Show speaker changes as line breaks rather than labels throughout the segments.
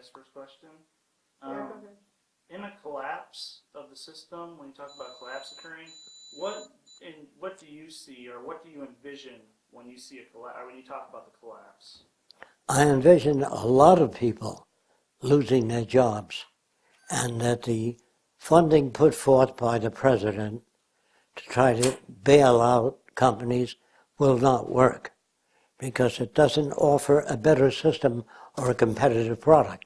ask first question?
Yeah,
Um,
go ahead.
in a collapse of the system, when you talk about collapse occurring, what in what do you see or what do you envision when you see a collapse or when you talk about the collapse?
I envision a lot of people losing their jobs and that the funding put forth by the president to try to bail out companies will not work because it doesn't offer a better system or a competitive product.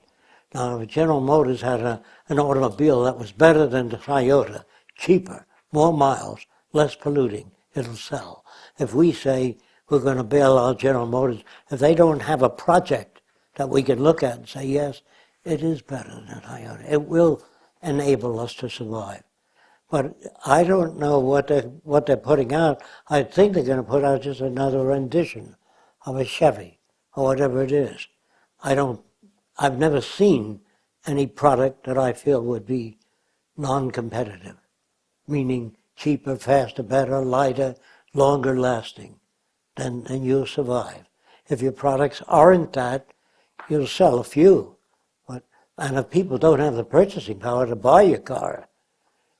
Now, if General Motors had a, an automobile that was better than the Toyota, cheaper, more miles, less polluting, it'll sell. If we say we're going to bail out General Motors, if they don't have a project that we can look at and say, yes, it is better than Toyota, it will enable us to survive. But I don't know what they're, what they're putting out. I think they're going to put out just another rendition of a Chevy or whatever it is. I don't, I've never seen any product that I feel would be non-competitive, meaning cheaper, faster, better, lighter, longer lasting, then, then you'll survive. If your products aren't that, you'll sell a few. But, and if people don't have the purchasing power to buy your car,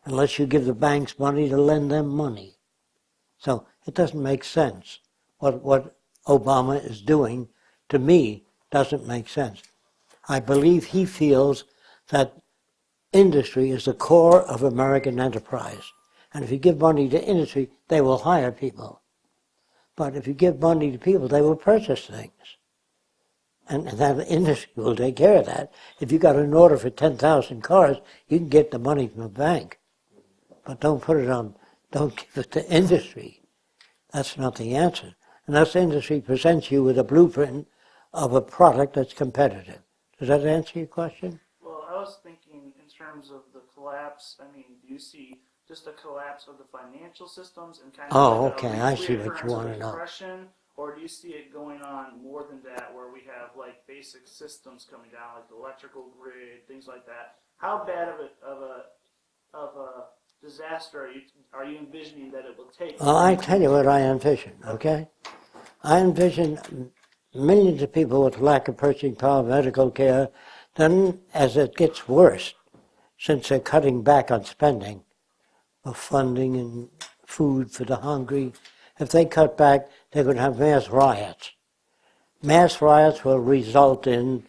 unless you give the banks money to lend them money. So it doesn't make sense. What, what Obama is doing, to me, doesn't make sense. I believe he feels that industry is the core of American enterprise. And if you give money to industry, they will hire people. But if you give money to people, they will purchase things. And, and that industry will take care of that. If you got an order for 10,000 cars, you can get the money from a bank. But don't put it on, don't give it to industry. That's not the answer. Unless industry presents you with a blueprint of a product that's competitive. Does that answer your question?
Well, I was thinking in terms of the collapse. I mean, do you see just a collapse of the financial systems and kind of
Oh,
like
okay, I see what you wanna know.
depression, or do you see it going on more than that, where we have like basic systems coming down, like the electrical grid, things like that? How bad of a of a of a disaster are you are you envisioning that it will take?
Well, I tell you what I envision, okay? I envision millions of people with lack of purchasing power, medical care. Then, as it gets worse, since they're cutting back on spending of funding and food for the hungry, if they cut back, they're going to have mass riots. Mass riots will result in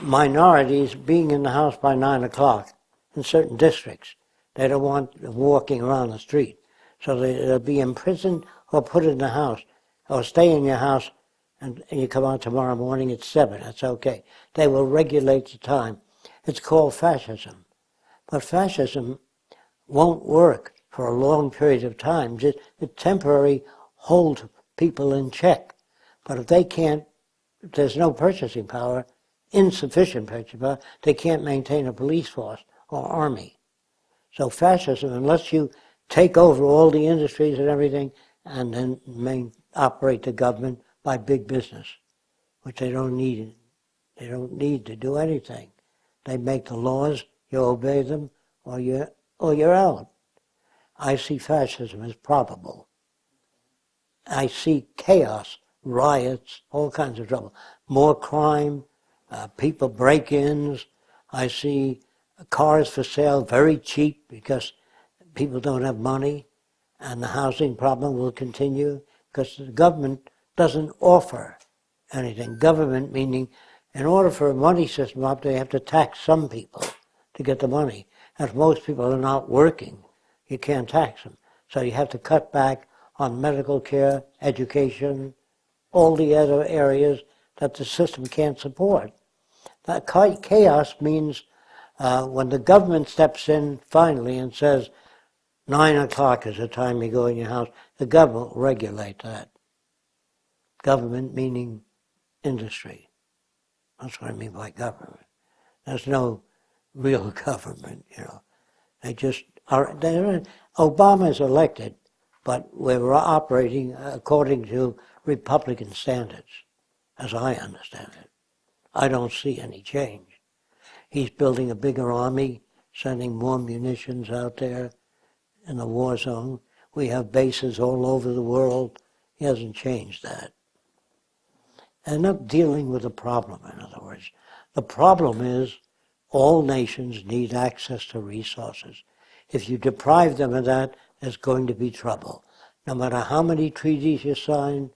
minorities being in the house by nine o'clock in certain districts. They don't want walking around the street. So they, they'll be imprisoned or put in the house or stay in your house and, you come out tomorrow morning at 7. That's okay. They will regulate the time. It's called fascism. But fascism won't work for a long period of time. Just it temporarily holds people in check. But if they can't, if there's no purchasing power, insufficient purchasing power, they can't maintain a police force or army. So fascism, unless you take over all the industries and everything, and then main, operate the government by big business, which they don't need. They don't need to do anything. They make the laws, you obey them, or you're, or you're out. I see fascism as probable. I see chaos, riots, all kinds of trouble. More crime, uh, people break-ins. I see cars for sale very cheap because people don't have money, and the housing problem will continue because the government doesn't offer anything. Government meaning, in order for a money system up, they have to tax some people to get the money. And If most people are not working, you can't tax them. So you have to cut back on medical care, education, all the other areas that the system can't support. That cha- chaos means uh, when the government steps in finally and says, nine o'clock is the time you go in your house, the government will regulate that. Government meaning industry. That's what I mean by government. There's no real government, you know. They just are. They're, Obama is elected, but we're operating according to Republican standards, as I understand it. I don't see any change. He's building a bigger army, sending more munitions out there in the war zone. We have bases all over the world. He hasn't changed that. They're not dealing with the problem, in other words. The problem is all nations need access to resources. If you deprive them of that, there's going to be trouble. No matter how many treaties you sign,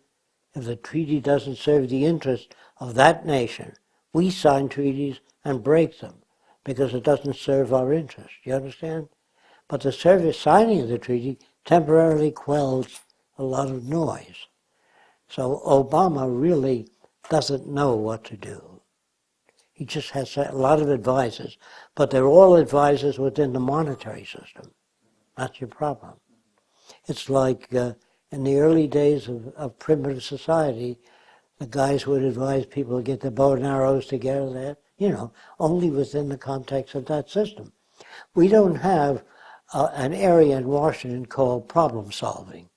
if the treaty doesn't serve the interest of that nation, we sign treaties and break them because it doesn't serve our interest. You understand? But the service signing of the treaty temporarily quells a lot of noise. So Obama really doesn't know what to do. He just has a lot of advisors, but they're all advisors within the monetary system. That's your problem. It's like uh, in the early days of, of primitive society, the guys would advise people to get their bow and arrows together there, you know, only within the context of that system. We don't have uh, an area in Washington called problem solving,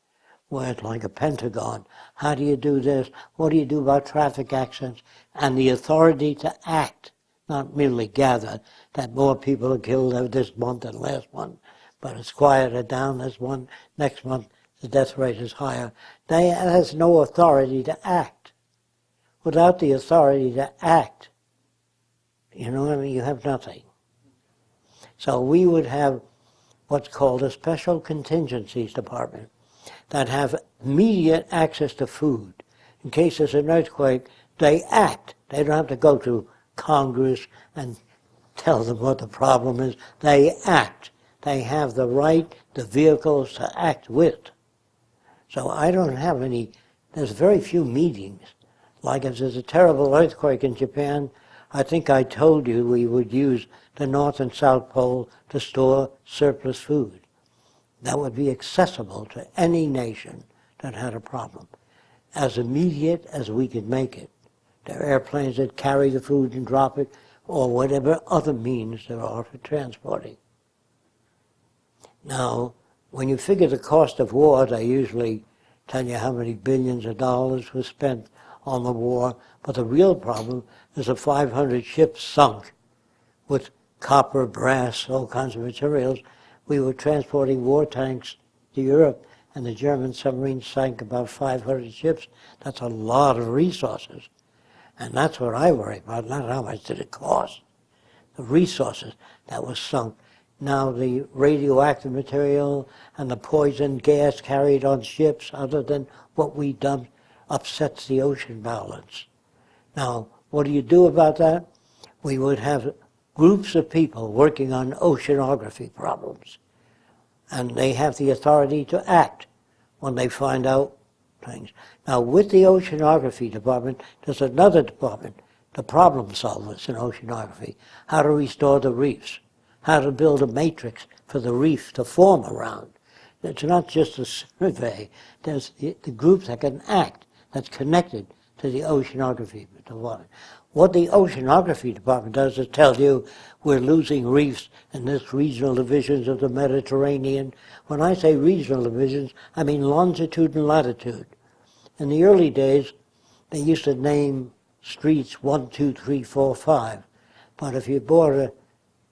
where it's like a pentagon. How do you do this? What do you do about traffic accidents? And the authority to act, not merely gather that more people are killed uh, this month than last month, but it's quieted down this one. Next month, the death rate is higher. They has no authority to act. Without the authority to act, you know what I mean? You have nothing. So we would have what's called a special contingencies department that have immediate access to food. In case there's an earthquake, they act. They don't have to go to Congress and tell them what the problem is. They act. They have the right, the vehicles to act with. So I don't have any, there's very few meetings. Like if there's a terrible earthquake in Japan, I think I told you we would use the North and South Pole to store surplus food. That would be accessible to any nation that had a problem, as immediate as we could make it. There are airplanes that carry the food and drop it, or whatever other means there are for transporting. Now, when you figure the cost of war, they usually tell you how many billions of dollars was spent on the war, but the real problem is the 500 ships sunk with copper, brass, all kinds of materials. We were transporting war tanks to Europe, and the German submarines sank about 500 ships. That's a lot of resources. And that's what I worry about, not how much did it cost. The resources that was sunk. Now the radioactive material and the poison gas carried on ships, other than what we dumped, upsets the ocean balance. Now, what do you do about that? We would have groups of people working on oceanography problems. And they have the authority to act when they find out things. Now, with the oceanography department, there's another department, the problem solvers in oceanography, how to restore the reefs, how to build a matrix for the reef to form around. It's not just a survey, there's the, the group that can act, that's connected to the oceanography department. What the oceanography department does is tell you we're losing reefs in this regional divisions of the Mediterranean. When I say regional divisions, I mean longitude and latitude. In the early days, they used to name streets one, two, three, four, five. But if you bought a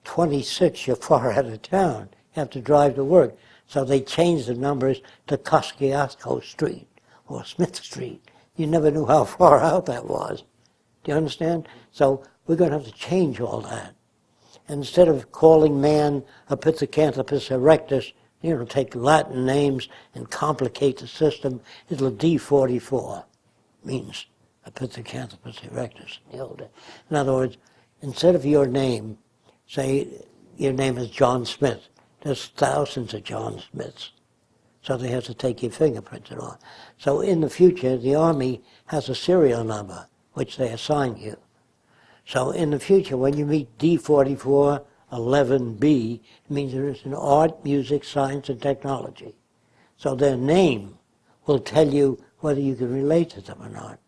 26, you're far out of town. You have to drive to work. So they changed the numbers to Kosciuszko Street or Smith Street. You never knew how far out that was. Do you understand? So we're going to have to change all that. Instead of calling man a Pithecanthropus erectus, you know, take Latin names and complicate the system, it'll D44 means a Pithecanthropus erectus in the old. In other words, instead of your name, say your name is John Smith. There's thousands of John Smiths. So they have to take your fingerprints and all. So in the future, the Army has a serial number which they assign you. So in the future, when you meet D44 11B, it means there is an art, music, science, and technology. So their name will tell you whether you can relate to them or not.